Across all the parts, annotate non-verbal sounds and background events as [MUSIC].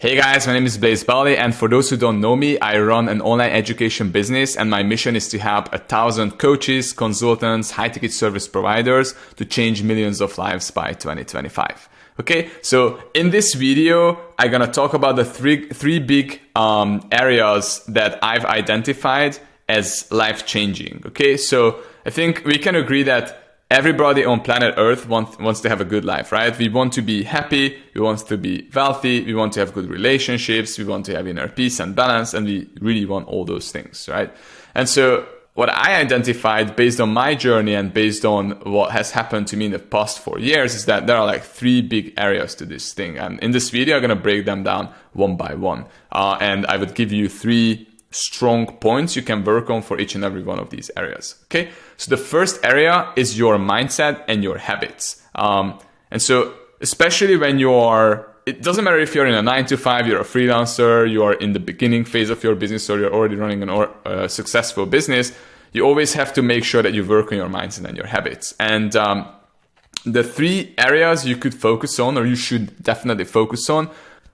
Hey guys, my name is Blaze Balde, and for those who don't know me, I run an online education business, and my mission is to help a thousand coaches, consultants, high ticket service providers to change millions of lives by 2025. Okay, so in this video, I'm gonna talk about the three three big um, areas that I've identified as life changing. Okay, so I think we can agree that everybody on planet Earth wants, wants to have a good life, right? We want to be happy, we want to be wealthy, we want to have good relationships, we want to have inner peace and balance, and we really want all those things, right? And so what I identified based on my journey and based on what has happened to me in the past four years is that there are like three big areas to this thing. And in this video, I'm going to break them down one by one. Uh, and I would give you three strong points you can work on for each and every one of these areas. Okay, so the first area is your mindset and your habits. Um, and so, especially when you are, it doesn't matter if you're in a nine to five, you're a freelancer, you are in the beginning phase of your business, or you're already running a uh, successful business. You always have to make sure that you work on your mindset and your habits. And um, the three areas you could focus on, or you should definitely focus on,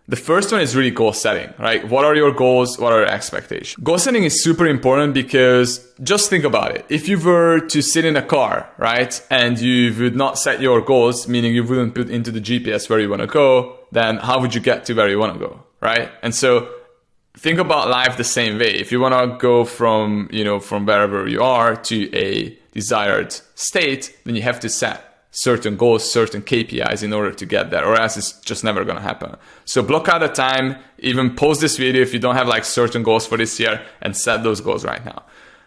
the first one is really goal setting, right? What are your goals? What are your expectations? Goal setting is super important because just think about it. If you were to sit in a car, right, and you would not set your goals, meaning you wouldn't put into the GPS where you want to go, then how would you get to where you want to go, right? And so think about life the same way. If you want to go from, you know, from wherever you are to a desired state, then you have to set certain goals, certain KPIs in order to get there, or else it's just never gonna happen. So block out a time, even post this video if you don't have like certain goals for this year and set those goals right now.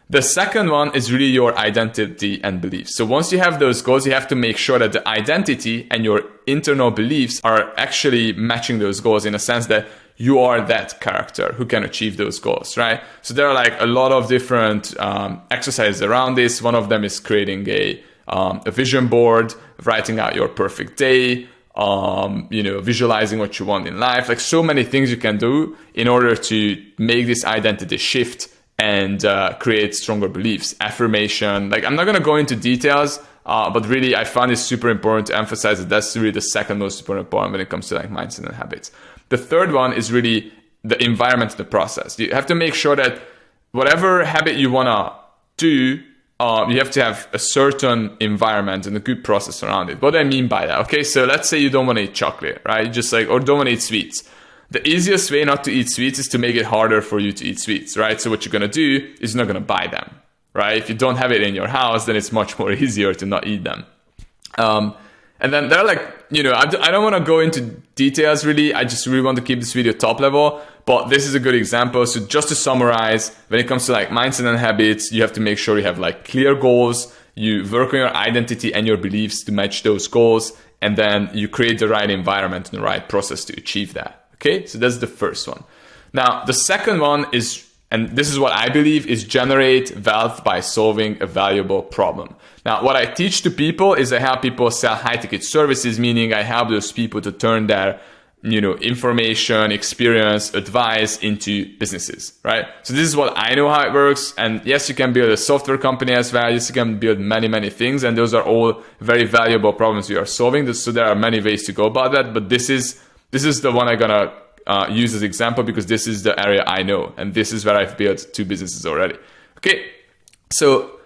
The second one is really your identity and beliefs. So once you have those goals, you have to make sure that the identity and your internal beliefs are actually matching those goals in a sense that you are that character who can achieve those goals, right? So there are like a lot of different um, exercises around this. One of them is creating a um, a vision board, writing out your perfect day, um, you know, visualizing what you want in life. Like so many things you can do in order to make this identity shift and uh, create stronger beliefs. Affirmation. Like I'm not gonna go into details, uh, but really I find it super important to emphasize that that's really the second most important point when it comes to like mindset and habits. The third one is really the environment the process. You have to make sure that whatever habit you wanna do um, you have to have a certain environment and a good process around it. What do I mean by that? Okay, so let's say you don't want to eat chocolate, right? Just like, or don't want to eat sweets. The easiest way not to eat sweets is to make it harder for you to eat sweets, right? So what you're gonna do is you're not gonna buy them, right? If you don't have it in your house, then it's much more [LAUGHS] easier to not eat them. Um, and then they're like, you know, I, I don't want to go into details really. I just really want to keep this video top level. But this is a good example. So just to summarize, when it comes to like mindset and habits, you have to make sure you have like clear goals. You work on your identity and your beliefs to match those goals. And then you create the right environment and the right process to achieve that. Okay. So that's the first one. Now, the second one is and this is what I believe is generate wealth by solving a valuable problem. Now, what I teach to people is I help people sell high ticket services, meaning I help those people to turn their you know, information, experience, advice into businesses, right? So this is what I know how it works. And yes, you can build a software company as well. Yes, you can build many, many things. And those are all very valuable problems you are solving. So there are many ways to go about that. But this is, this is the one I'm going to uh, use as example because this is the area I know. And this is where I've built two businesses already. Okay. So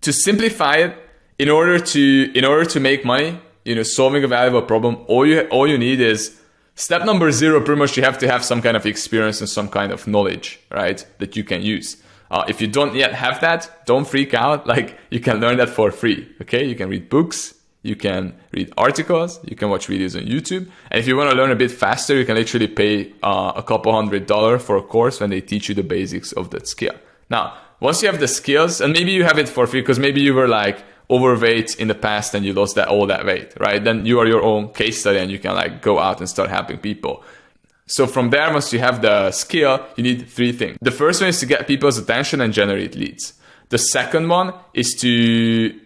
to simplify it, in order to in order to make money, you know, solving a valuable problem, all you all you need is step number zero. Pretty much, you have to have some kind of experience and some kind of knowledge, right, that you can use. Uh, if you don't yet have that, don't freak out. [LAUGHS] Like you can learn that for free. Okay, you can read books, you can read articles, you can watch videos on YouTube, and if you want to learn a bit faster, you can literally pay uh, a couple hundred dollar for a course when they teach you the basics of that skill. Now, once you have the skills, and maybe you have it for free because maybe you were like overweight in the past and you lost that all that weight, right? Then you are your own case study and you can like go out and start helping people. So from there, once you have the skill, you need three things. The first one is to get people's attention and generate leads. The second one is to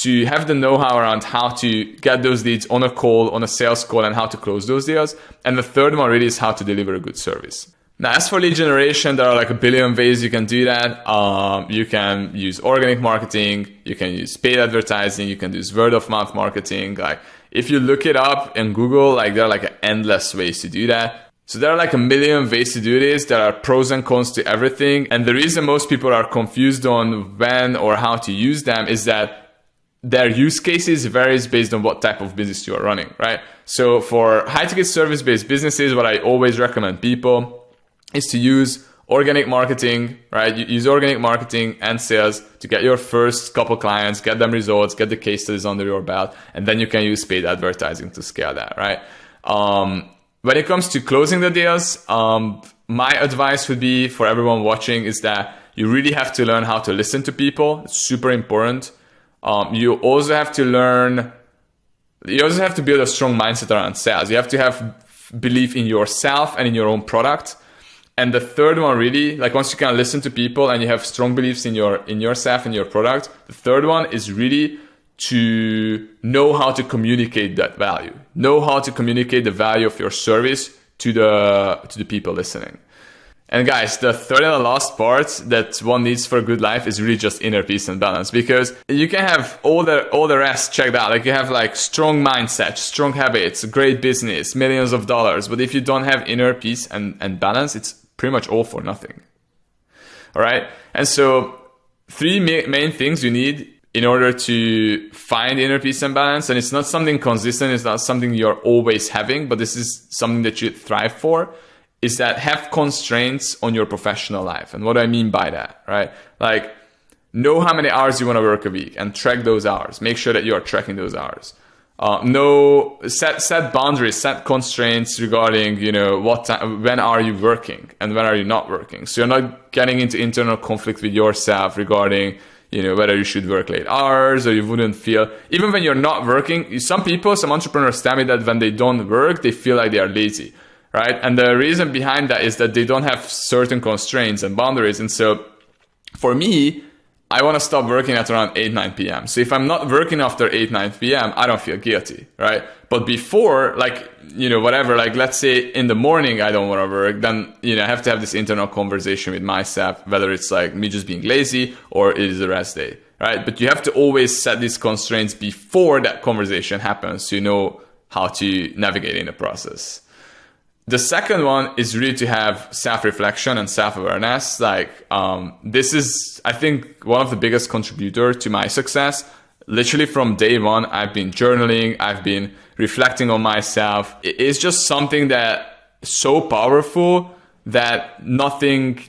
to have the know-how around how to get those leads on a call, on a sales call, and how to close those deals. And the third one really is how to deliver a good service. Now, as for lead generation, there are like a billion ways you can do that. Um, you can use organic marketing, you can use paid advertising, you can use word of mouth marketing. Like if you look it up in Google, like there are like endless ways to do that. So there are like a million ways to do this. There are pros and cons to everything. And the reason most people are confused on when or how to use them is that their use cases varies based on what type of business you are running, right? So for high ticket service based businesses, what I always recommend people is to use organic marketing, right? You use organic marketing and sales to get your first couple clients, get them results, get the case studies under your belt, and then you can use paid advertising to scale that, right? Um, when it comes to closing the deals, um, my advice would be for everyone watching is that you really have to learn how to listen to people. It's super important. Um, you also have to learn, you also have to build a strong mindset around sales. You have to have belief in yourself and in your own product. And the third one really, like once you can listen to people and you have strong beliefs in your in yourself and your product, the third one is really to know how to communicate that value. Know how to communicate the value of your service to the to the people listening. And guys, the third and the last part that one needs for a good life is really just inner peace and balance because you can have all the all the rest checked out. Like you have like strong mindset, strong habits, great business, millions of dollars. But if you don't have inner peace and, and balance, it's pretty much all for nothing. All right. And so three ma- main things you need in order to find inner peace and balance. And it's not something consistent, it's not something you're always having, but this is something that you thrive for. Is that have constraints on your professional life. And what do I mean by that, right? Like, know how many hours you want to work a week and track those hours. Make sure that you are tracking those hours. Uh, no set set boundaries, set constraints regarding you know what time, when are you working and when are you not working. So you're not getting into internal conflict with yourself regarding you know whether you should work late hours or you wouldn't feel even when you're not working some people some entrepreneurs tell me that when they don't work they feel like they are lazy right and the reason behind that is that they don't have certain constraints and boundaries and so for me I want to stop working at around 8, 9 p.m. So if I'm not working after 8, 9 p.m., I don't feel guilty, right? But before, like, you know, whatever, like, let's say in the morning I don't want to work, then, you know, I have to have this internal conversation with myself, whether it's like me just being lazy or it is a rest day, right? But you have to always set these constraints before that conversation happens so you know how to navigate in the process. The second one is really to have self-reflection and self-awareness. Like um, this is, I think, one of the biggest contributor to my success. Literally from day one, I've been journaling. I've been reflecting on myself. It's just something that so powerful that nothing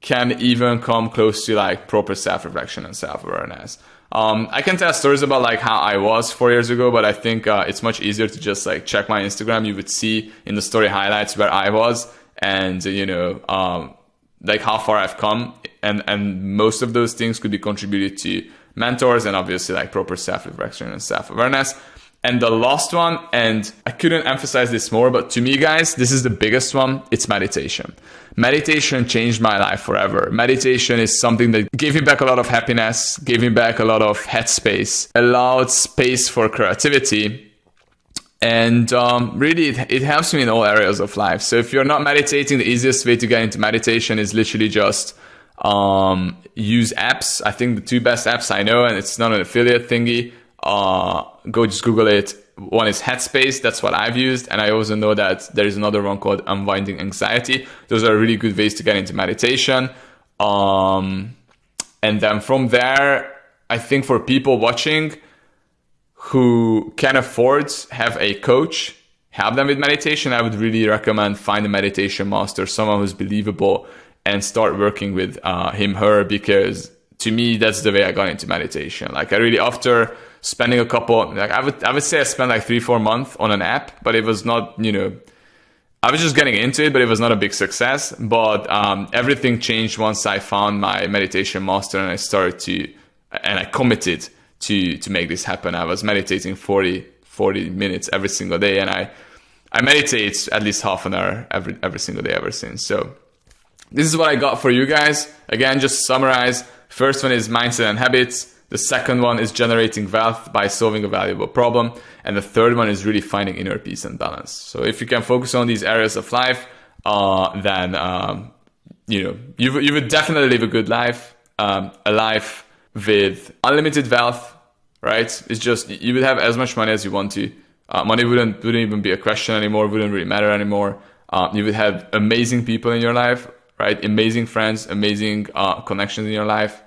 can even come close to like proper self-reflection and self-awareness. Um, I can tell stories about like how I was four years ago, but I think uh, it's much easier to just like check my Instagram. You would see in the story highlights where I was, and you know, um, like how far I've come, and and most of those things could be contributed to mentors and obviously like proper self reflection and self awareness. And the last one, and I couldn't emphasize this more, but to me, guys, this is the biggest one. It's meditation. Meditation changed my life forever. Meditation is something that gave me back a lot of happiness, gave me back a lot of headspace, allowed space for creativity. And um, really, it, it helps me in all areas of life. So if you're not meditating, the easiest way to get into meditation is literally just um, use apps. I think the two best apps I know, and it's not an affiliate thingy, uh, go just Google it. One is Headspace, that's what I've used, and I also know that there is another one called Unwinding Anxiety. Those are really good ways to get into meditation. Um, and then from there, I think for people watching who can afford have a coach help them with meditation, I would really recommend find a meditation master, someone who's believable, and start working with uh, him, her, because to me that's the way I got into meditation. Like I really after spending a couple like I would I would say I spent like three, four months on an app, but it was not, you know, I was just getting into it, but it was not a big success. But um, everything changed once I found my meditation master and I started to and I committed to to make this happen. I was meditating 40, 40 minutes every single day and I I meditate at least half an hour every every single day ever since. So this is what I got for you guys. Again, just summarize. First one is mindset and habits. The second one is generating wealth by solving a valuable problem. And the third one is really finding inner peace and balance. So if you can focus on these areas of life, uh, then, um, you know, you, you would definitely live a good life, um, a life with unlimited wealth, right? It's just, you would have as much money as you want to. Uh, money wouldn't, wouldn't even be a question anymore, wouldn't really matter anymore. Uh, you would have amazing people in your life, right? Amazing friends, amazing uh, connections in your life,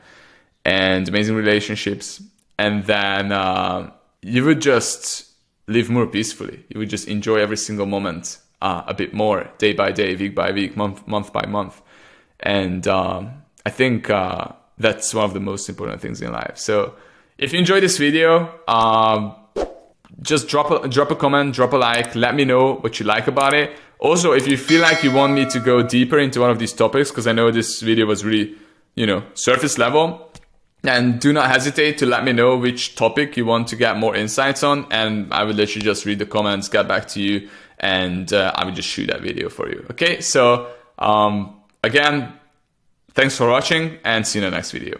and amazing relationships. And then uh, you would just live more peacefully. You would just enjoy every single moment uh, a bit more, day by day, week by week, month month by month. And um, I think uh, that's one of the most important things in life. So if you enjoyed this video, um, just drop a, drop a comment, drop a like, let me know what you like about it. Also, if you feel like you want me to go deeper into one of these topics, because I know this video was really, you know, surface level, and do not hesitate to let me know which topic you want to get more insights on, and I will literally just read the comments, get back to you, and uh, I will just shoot that video for you. Okay, so um, again, thanks for watching, and see you in the next video.